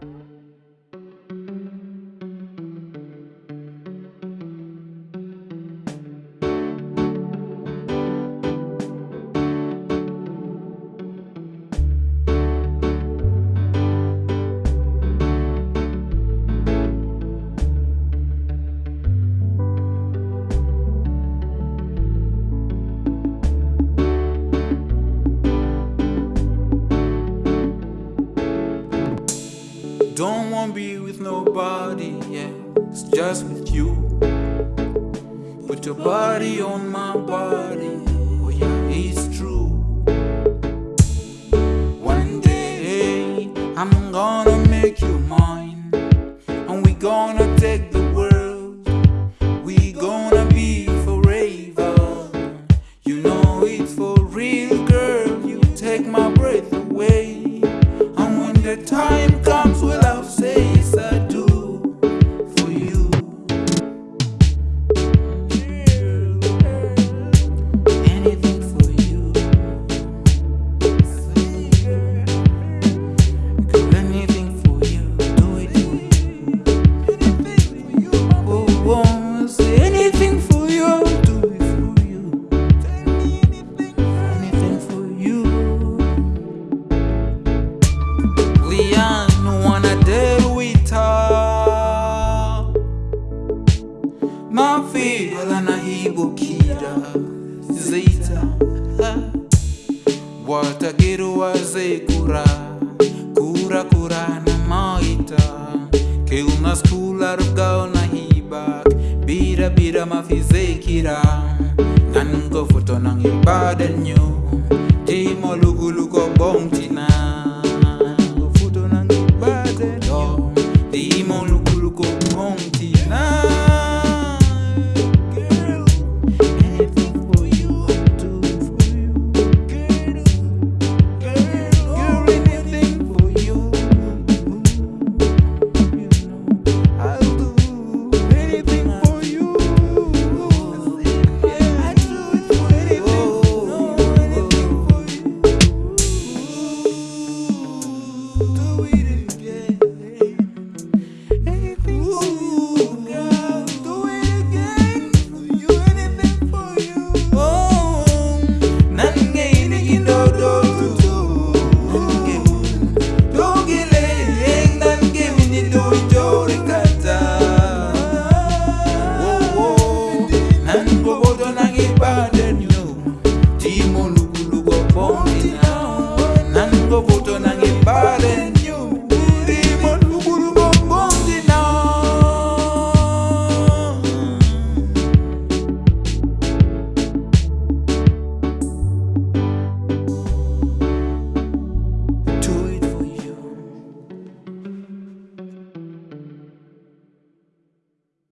thank you don't wanna be with nobody else, just with you. Put your body on my body, oh yeah, it's true. One day I'm gonna make you mine. mamfeala nahibukira zeita watagero wazekura kura kurana maita keunaskularugao nahibak birabira mafizekira nangofotonangebadenyo timo lugulukobongtina muluku lugobongi na nangovuto nangi